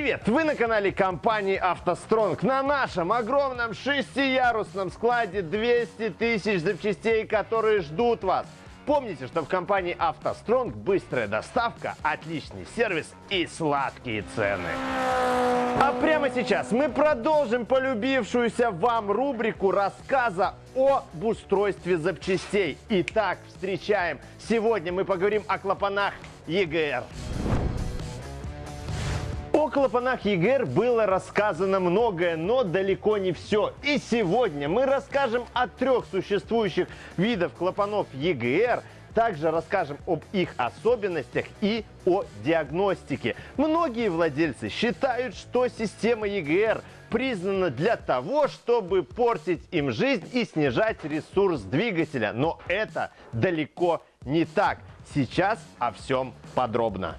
Привет! Вы на канале компании «АвтоСтронг». На нашем огромном шестиярусном складе 200 тысяч запчастей, которые ждут вас. Помните, что в компании «АвтоСтронг» быстрая доставка, отличный сервис и сладкие цены. А прямо сейчас мы продолжим полюбившуюся вам рубрику рассказа об устройстве запчастей. Итак, встречаем. Сегодня мы поговорим о клапанах EGR. О клапанах EGR было рассказано многое, но далеко не все. И сегодня мы расскажем о трех существующих видах клапанов EGR, также расскажем об их особенностях и о диагностике. Многие владельцы считают, что система EGR признана для того, чтобы портить им жизнь и снижать ресурс двигателя. Но это далеко не так. Сейчас о всем подробно.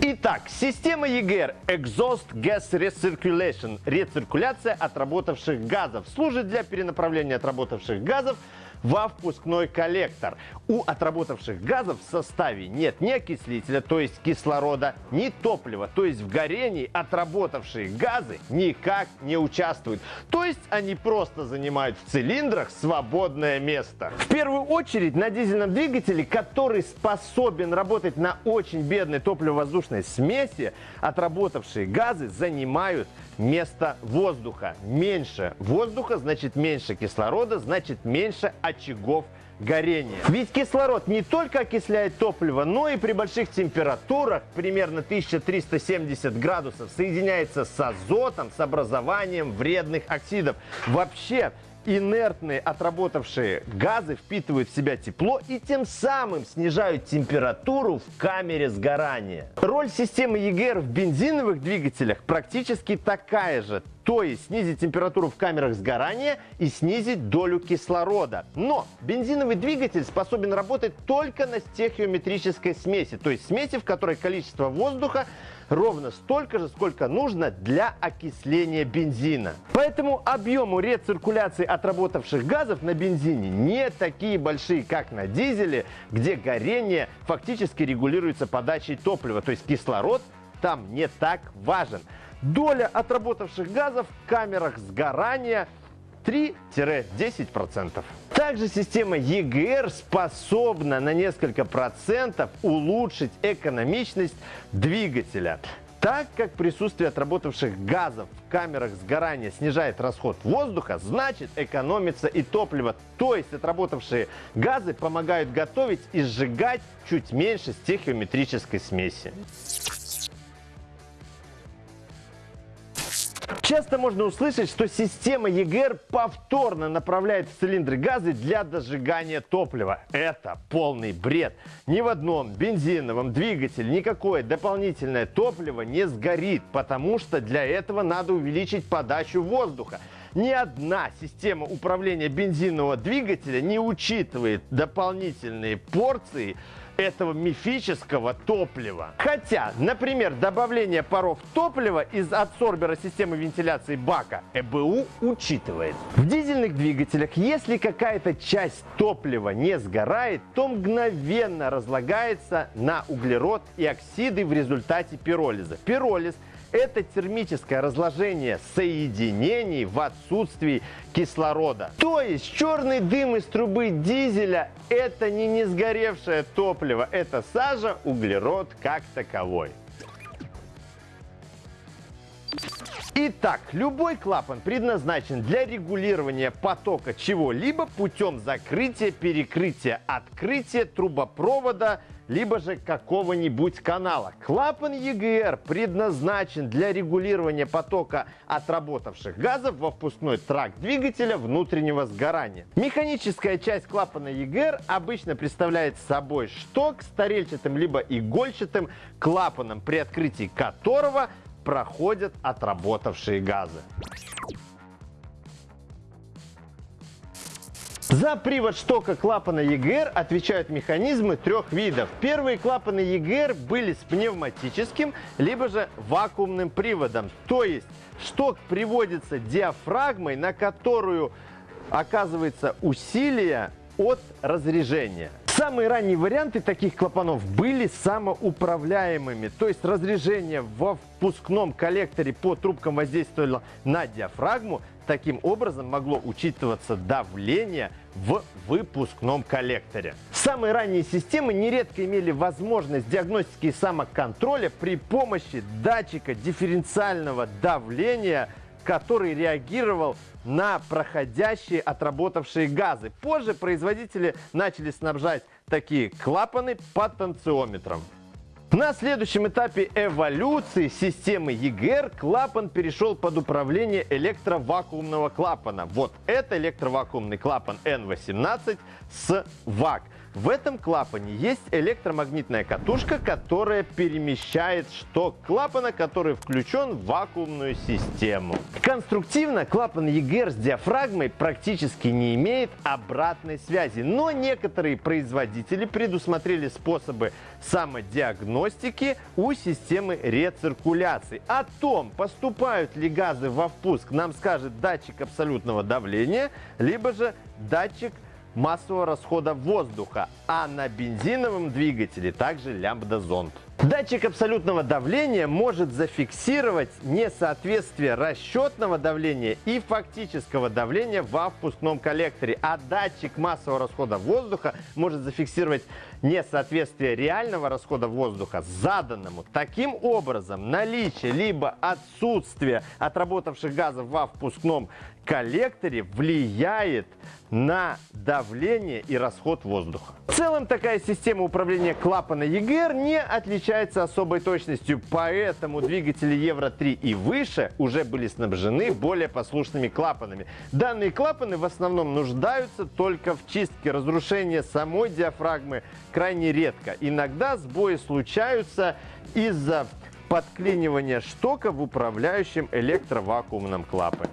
Итак, система EGR Exhaust Gas Recirculation – рециркуляция отработавших газов. Служит для перенаправления отработавших газов во впускной коллектор. У отработавших газов в составе нет ни окислителя, то есть кислорода, ни топлива, то есть в горении отработавшие газы никак не участвуют. То есть они просто занимают в цилиндрах свободное место. В первую очередь на дизельном двигателе, который способен работать на очень бедной топливо-воздушной смеси, отработавшие газы занимают место воздуха. Меньше воздуха значит меньше кислорода, значит меньше очагов горения. Ведь кислород не только окисляет топливо, но и при больших температурах, примерно 1370 градусов, соединяется с азотом, с образованием вредных оксидов. Вообще, инертные отработавшие газы впитывают в себя тепло и тем самым снижают температуру в камере сгорания. Роль системы EGR в бензиновых двигателях практически такая же, то есть снизить температуру в камерах сгорания и снизить долю кислорода. Но бензиновый двигатель способен работать только на стехиометрической смеси, то есть смеси, в которой количество воздуха ровно столько же, сколько нужно для окисления бензина. Поэтому объему рециркуляции отработавших газов на бензине не такие большие, как на дизеле, где горение фактически регулируется подачей топлива, то есть кислород там не так важен. Доля отработавших газов в камерах сгорания 3-10%. Также система EGR способна на несколько процентов улучшить экономичность двигателя. Так как присутствие отработавших газов в камерах сгорания снижает расход воздуха, значит экономится и топливо. То есть отработавшие газы помогают готовить и сжигать чуть меньше стехиометрической смеси. Часто можно услышать, что система EGR повторно направляет в цилиндры газы для дожигания топлива. Это полный бред. Ни в одном бензиновом двигателе никакое дополнительное топливо не сгорит, потому что для этого надо увеличить подачу воздуха. Ни одна система управления бензинового двигателя не учитывает дополнительные порции этого мифического топлива. Хотя, например, добавление паров топлива из адсорбера системы вентиляции бака ЭБУ учитывает. В дизельных двигателях, если какая-то часть топлива не сгорает, то мгновенно разлагается на углерод и оксиды в результате пиролиза. Пиролиз – это термическое разложение соединений в отсутствии кислорода. То есть черный дым из трубы дизеля – это не несгоревшее топливо, это сажа, углерод как таковой. Итак, любой клапан предназначен для регулирования потока чего-либо путем закрытия, перекрытия, открытия трубопровода, либо же какого-нибудь канала. Клапан EGR предназначен для регулирования потока отработавших газов во впускной тракт двигателя внутреннего сгорания. Механическая часть клапана EGR обычно представляет собой шток с тарельчатым либо игольчатым клапаном, при открытии которого проходят отработавшие газы. За привод штока клапана EGR отвечают механизмы трех видов. Первые клапаны EGR были с пневматическим, либо же вакуумным приводом. То есть шток приводится диафрагмой, на которую оказывается усилие от разрежения. Самые ранние варианты таких клапанов были самоуправляемыми, то есть разрежение во впускном коллекторе по трубкам воздействовало на диафрагму, таким образом могло учитываться давление в выпускном коллекторе. Самые ранние системы нередко имели возможность диагностики и самоконтроля при помощи датчика дифференциального давления который реагировал на проходящие отработавшие газы. Позже производители начали снабжать такие клапаны потенциометром. На следующем этапе эволюции системы EGR клапан перешел под управление электровакуумного клапана. Вот это электровакуумный клапан N18 с ВАК. В этом клапане есть электромагнитная катушка, которая перемещает шток клапана, который включен в вакуумную систему. Конструктивно клапан EGR с диафрагмой практически не имеет обратной связи, но некоторые производители предусмотрели способы самодиагностики у системы рециркуляции. О том, поступают ли газы во впуск, нам скажет датчик абсолютного давления, либо же датчик массового расхода воздуха, а на бензиновом двигателе также лямбда-зонд. Датчик абсолютного давления может зафиксировать несоответствие расчетного давления и фактического давления во впускном коллекторе, а датчик массового расхода воздуха может зафиксировать несоответствие реального расхода воздуха заданному. Таким образом, наличие либо отсутствие отработавших газов во впускном коллекторе влияет на давление и расход воздуха. В целом такая система управления клапана EGR не отличается особой точностью, поэтому двигатели Евро-3 и выше уже были снабжены более послушными клапанами. Данные клапаны в основном нуждаются только в чистке. Разрушение самой диафрагмы крайне редко. Иногда сбои случаются из-за подклинивания штока в управляющем электровакуумном клапане.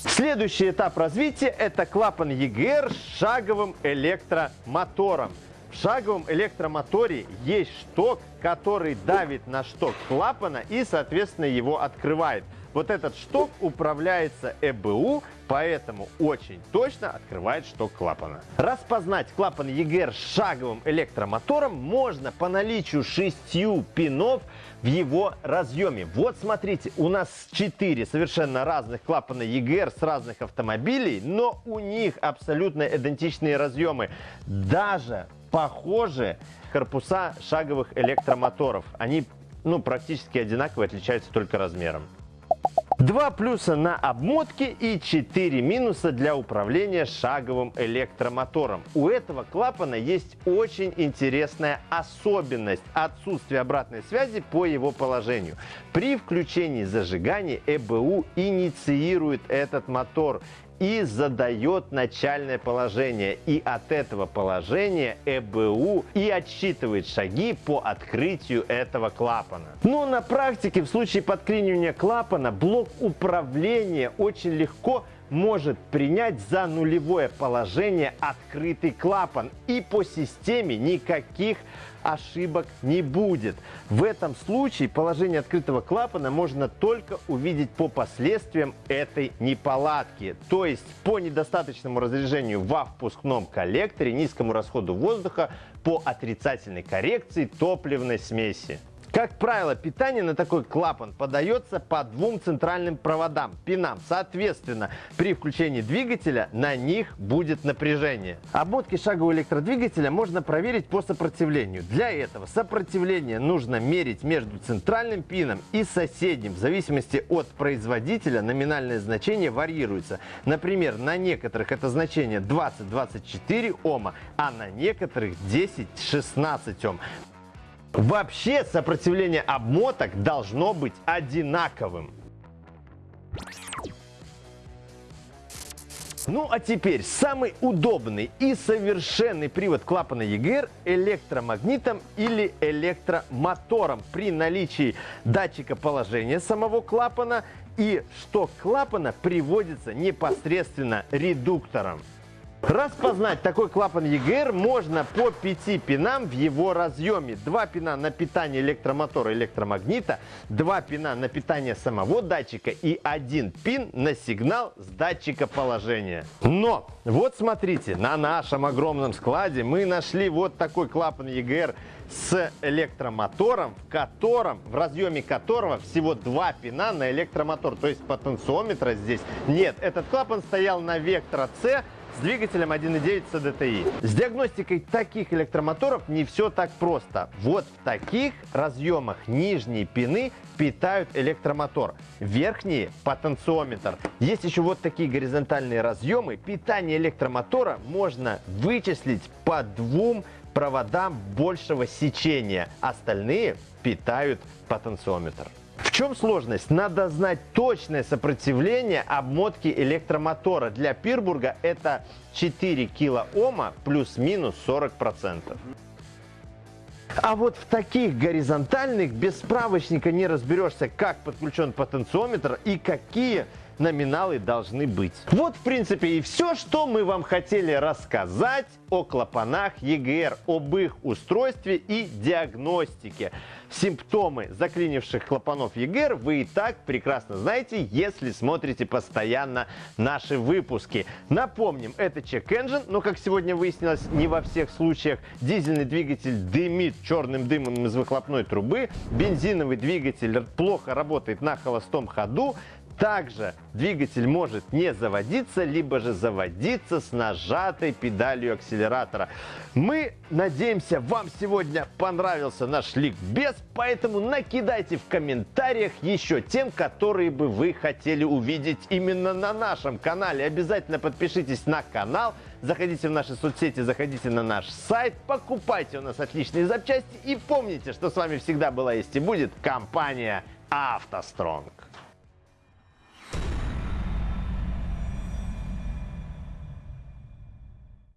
Следующий этап развития – это клапан EGR с шаговым электромотором. В шаговом электромоторе есть шток, который давит на шток клапана и, соответственно, его открывает. Вот этот шток управляется ЭБУ, поэтому очень точно открывает шток клапана. Распознать клапан EGR шаговым электромотором можно по наличию шестью пинов в его разъеме. Вот смотрите, у нас 4 совершенно разных клапана EGR с разных автомобилей, но у них абсолютно идентичные разъемы. Даже похожи корпуса шаговых электромоторов. Они ну, практически одинаковые, отличаются только размером. Два плюса на обмотке и 4 минуса для управления шаговым электромотором. У этого клапана есть очень интересная особенность – отсутствие обратной связи по его положению. При включении зажигания ЭБУ инициирует этот мотор и задает начальное положение. И от этого положения ЭБУ и отсчитывает шаги по открытию этого клапана. Но на практике в случае подклинивания клапана блок управления очень легко может принять за нулевое положение открытый клапан. И по системе никаких ошибок не будет. В этом случае положение открытого клапана можно только увидеть по последствиям этой неполадки. То есть по недостаточному разряжению во впускном коллекторе, низкому расходу воздуха, по отрицательной коррекции топливной смеси. Как правило, питание на такой клапан подается по двум центральным проводам, пинам. Соответственно, при включении двигателя на них будет напряжение. Обмотки шагового электродвигателя можно проверить по сопротивлению. Для этого сопротивление нужно мерить между центральным пином и соседним. В зависимости от производителя номинальное значение варьируется. Например, на некоторых это значение 20-24 Ома, а на некоторых 10-16 Ом. Вообще сопротивление обмоток должно быть одинаковым. Ну а теперь самый удобный и совершенный привод клапана EGR электромагнитом или электромотором при наличии датчика положения самого клапана и шток клапана приводится непосредственно редуктором. Распознать такой клапан EGR можно по пяти пинам в его разъеме. Два пина на питание электромотора электромагнита, два пина на питание самого датчика и один пин на сигнал с датчика положения. Но, вот смотрите, на нашем огромном складе мы нашли вот такой клапан EGR с электромотором, в котором, в разъеме которого всего два пина на электромотор. То есть потенциометра здесь нет. Этот клапан стоял на Вектора C с двигателем 1.9 CDTI. С диагностикой таких электромоторов не все так просто. Вот в таких разъемах нижние пины питают электромотор, верхние – потенциометр. Есть еще вот такие горизонтальные разъемы. Питание электромотора можно вычислить по двум проводам большего сечения. Остальные питают потенциометр. В чем сложность? Надо знать точное сопротивление обмотки электромотора. Для Пирбурга это 4 килоома плюс-минус 40%. А вот в таких горизонтальных без справочника не разберешься, как подключен потенциометр и какие номиналы должны быть. Вот, в принципе, и все, что мы вам хотели рассказать о клапанах EGR, об их устройстве и диагностике. Симптомы заклинивших клапанов EGR вы и так прекрасно знаете, если смотрите постоянно наши выпуски. Напомним, это check engine, но, как сегодня выяснилось, не во всех случаях. Дизельный двигатель дымит черным дымом из выхлопной трубы, бензиновый двигатель плохо работает на холостом ходу, также двигатель может не заводиться, либо же заводиться с нажатой педалью акселератора. Мы надеемся, вам сегодня понравился наш ликбез, поэтому накидайте в комментариях еще тем, которые бы вы хотели увидеть именно на нашем канале. Обязательно подпишитесь на канал, заходите в наши соцсети, заходите на наш сайт, покупайте у нас отличные запчасти и помните, что с вами всегда была есть и будет компания «АвтоСтронг».